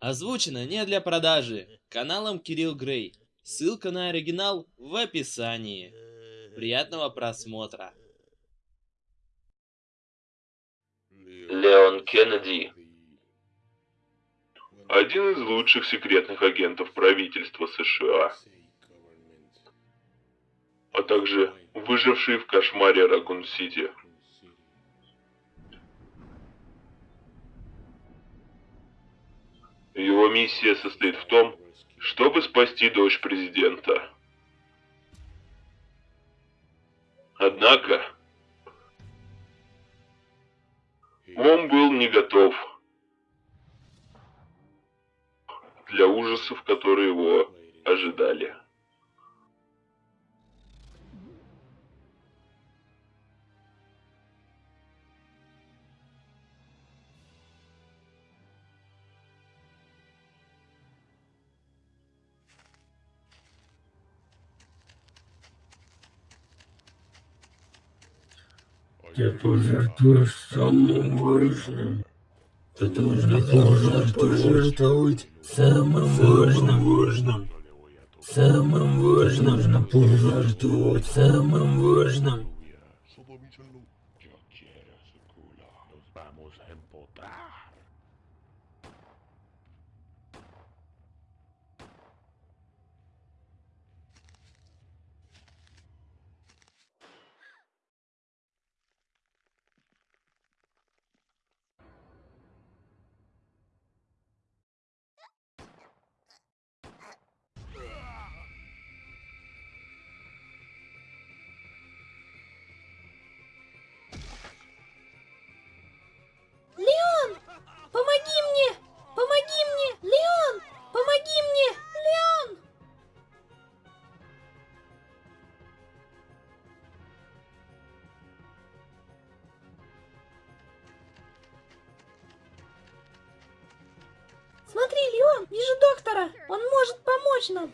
Озвучено не для продажи. Каналом Кирилл Грей. Ссылка на оригинал в описании. Приятного просмотра. Леон Кеннеди. Один из лучших секретных агентов правительства США. А также выживший в кошмаре Ракун-Сити. Его миссия состоит в том, чтобы спасти дочь президента. Однако, он был не готов для ужасов, которые его ожидали. Ты пожертвуешь самым важным. Ты должна пожертвовать самым важным. важным. Самым важным. Нужно пожертвовать самым важным. Леон! Смотри, Леон, вижу доктора. Он может помочь нам.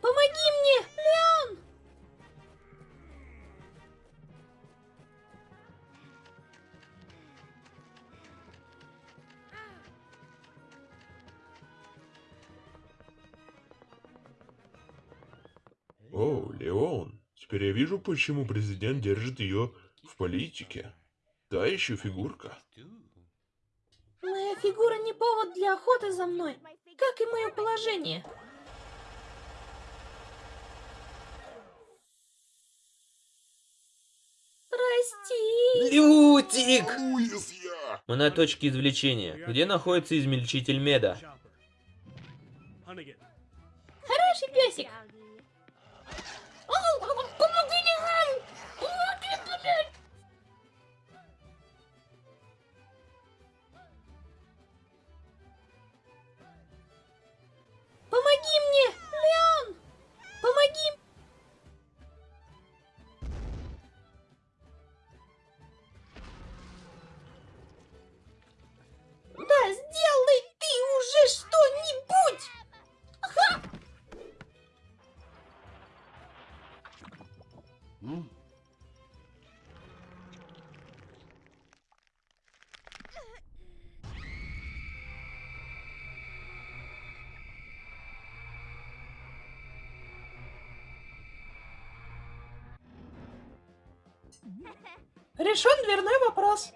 Помоги мне, Леон! О, Леон, теперь я вижу, почему президент держит ее в политике. Та еще фигурка. Моя фигура не повод для охоты за мной, как и мое положение. Прости. Лютик! Мы на точке извлечения, где находится измельчитель меда. Хороший песик. Решен дверной вопрос.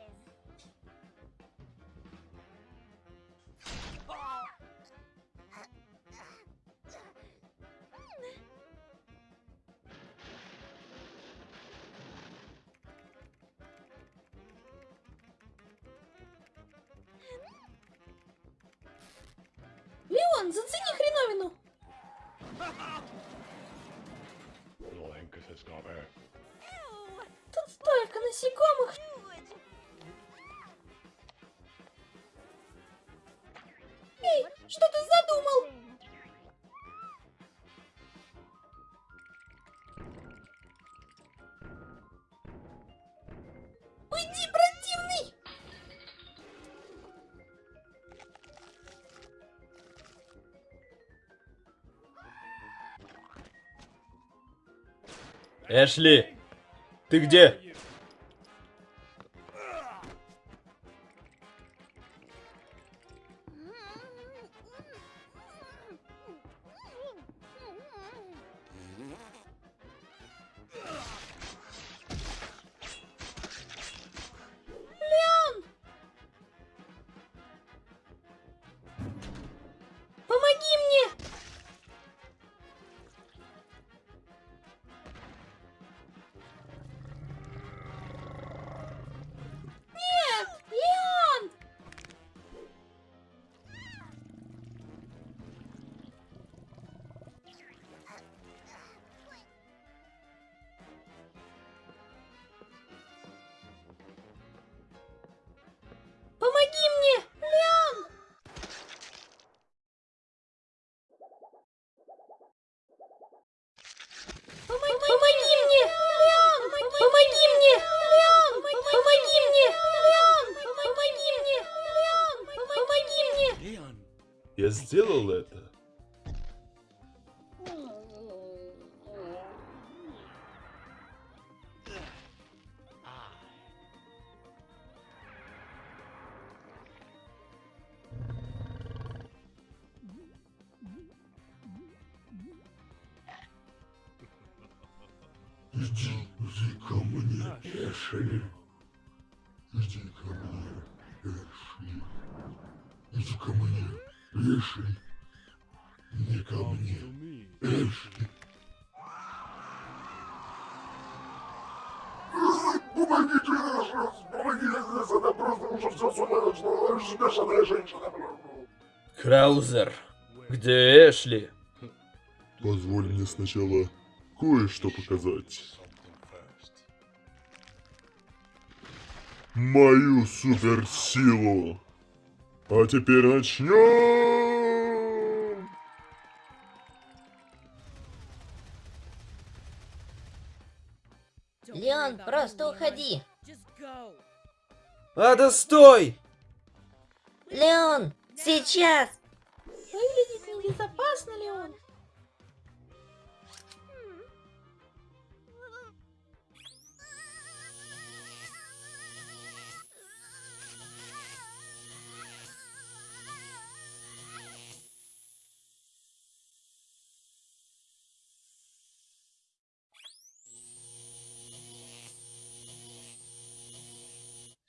Леон, зацени хреновину. Тут столько насекомых. Эй, что ты задумал? Уйди, противный! Эшли, ты где? Я сделал это. Иди, иди ко мне, Эшли. Иди ко мне, Эшли. Иди ко мне, Эшли. Не ко мне, Эшли. Помогите, помогите, это просто уже все сумасшедшая бешеная женщина. Краузер, где Эшли? Позволь мне сначала кое-что показать. Мою суперсилу. А теперь начнем. Леон, просто уходи. А, да стой! Леон, сейчас. Выглядит небезопасно ли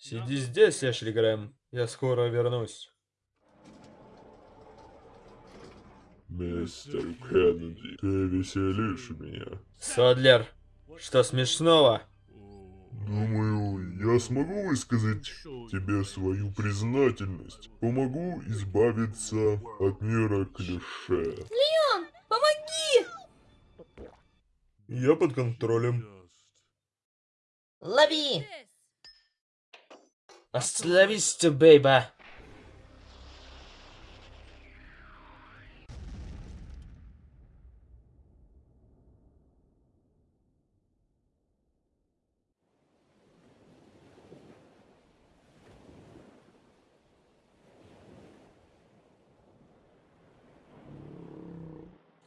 Сиди здесь, Эшли Грэм. Я скоро вернусь. Мистер Кеннеди, ты веселишь меня. Содлер, что смешного? Думаю, я смогу высказать тебе свою признательность. Помогу избавиться от мира клише. Леон, помоги! Я под контролем. Лови. Остановись бейба.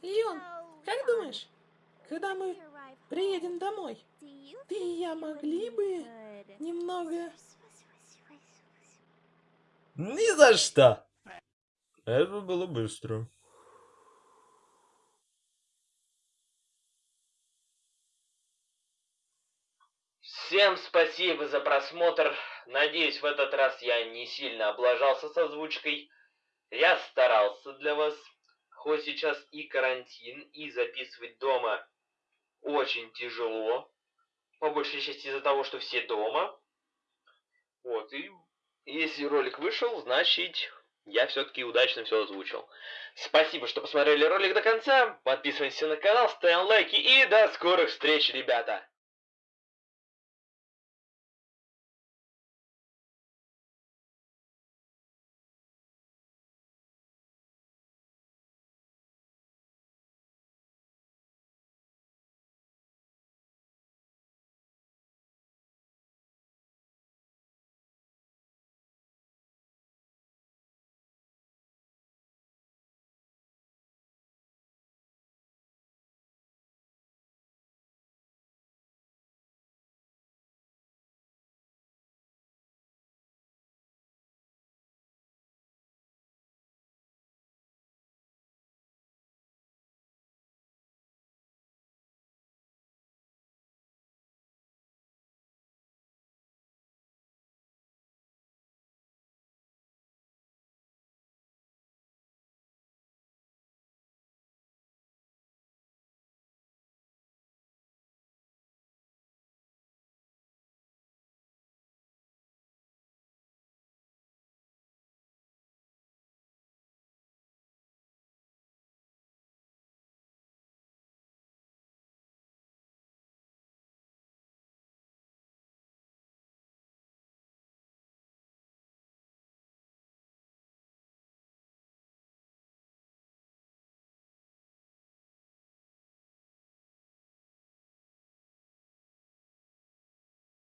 Леон, как думаешь, когда мы приедем домой, ты и я могли бы немного... Ни за что. Это было быстро. Всем спасибо за просмотр. Надеюсь, в этот раз я не сильно облажался с озвучкой. Я старался для вас. Хоть сейчас и карантин, и записывать дома очень тяжело. По большей части из-за того, что все дома. Вот, и если ролик вышел, значит, я все-таки удачно все озвучил. Спасибо, что посмотрели ролик до конца. Подписывайтесь на канал, ставим лайки и до скорых встреч, ребята.